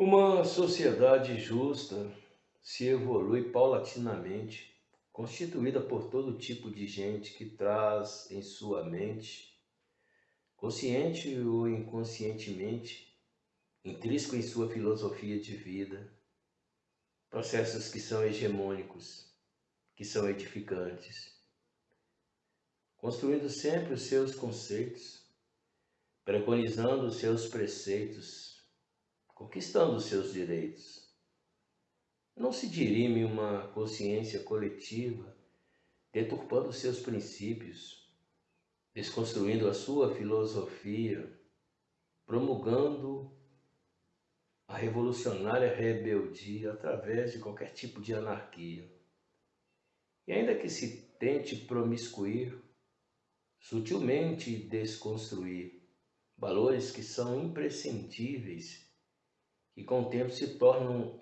Uma sociedade justa se evolui paulatinamente, constituída por todo tipo de gente que traz em sua mente, consciente ou inconscientemente, intrínseco em sua filosofia de vida, processos que são hegemônicos, que são edificantes, construindo sempre os seus conceitos, preconizando os seus preceitos, conquistando seus direitos. Não se dirime uma consciência coletiva, deturpando seus princípios, desconstruindo a sua filosofia, promulgando a revolucionária rebeldia através de qualquer tipo de anarquia. E ainda que se tente promiscuir, sutilmente desconstruir valores que são imprescindíveis e com o tempo se tornam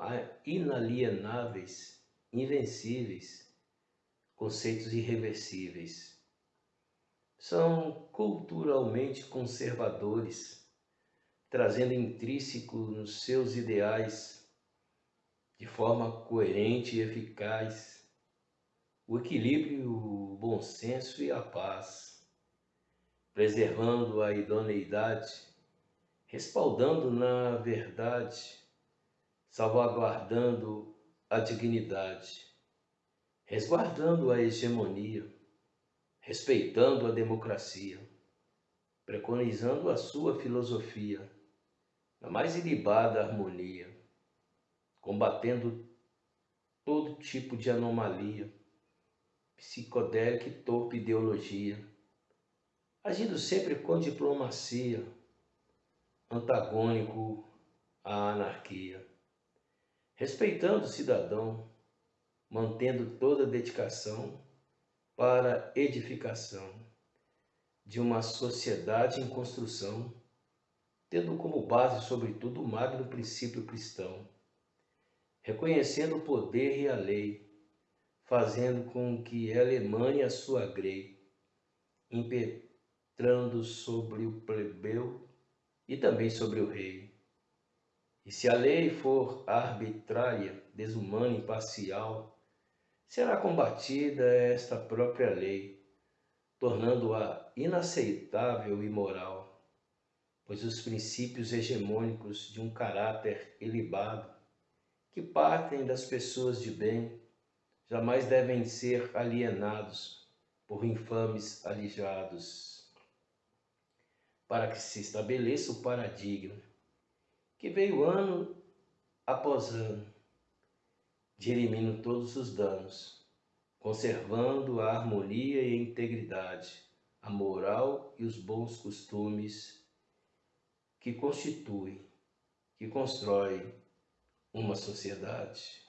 inalienáveis, invencíveis, conceitos irreversíveis. São culturalmente conservadores, trazendo intrínseco nos seus ideais, de forma coerente e eficaz, o equilíbrio, o bom senso e a paz, preservando a idoneidade respaldando na verdade, salvaguardando a dignidade, resguardando a hegemonia, respeitando a democracia, preconizando a sua filosofia, na mais ilibada harmonia, combatendo todo tipo de anomalia, psicodélica e torpe ideologia, agindo sempre com diplomacia, antagônico à anarquia, respeitando o cidadão, mantendo toda a dedicação para edificação de uma sociedade em construção, tendo como base, sobretudo, o magno princípio cristão, reconhecendo o poder e a lei, fazendo com que a sua grei, impetrando sobre o plebeu e também sobre o rei. E se a lei for arbitrária, desumana, imparcial, será combatida esta própria lei, tornando-a inaceitável e moral, pois os princípios hegemônicos de um caráter ilibado, que partem das pessoas de bem, jamais devem ser alienados por infames alijados para que se estabeleça o paradigma que veio ano após ano, dirimindo todos os danos, conservando a harmonia e a integridade, a moral e os bons costumes que constituem, que constroem uma sociedade.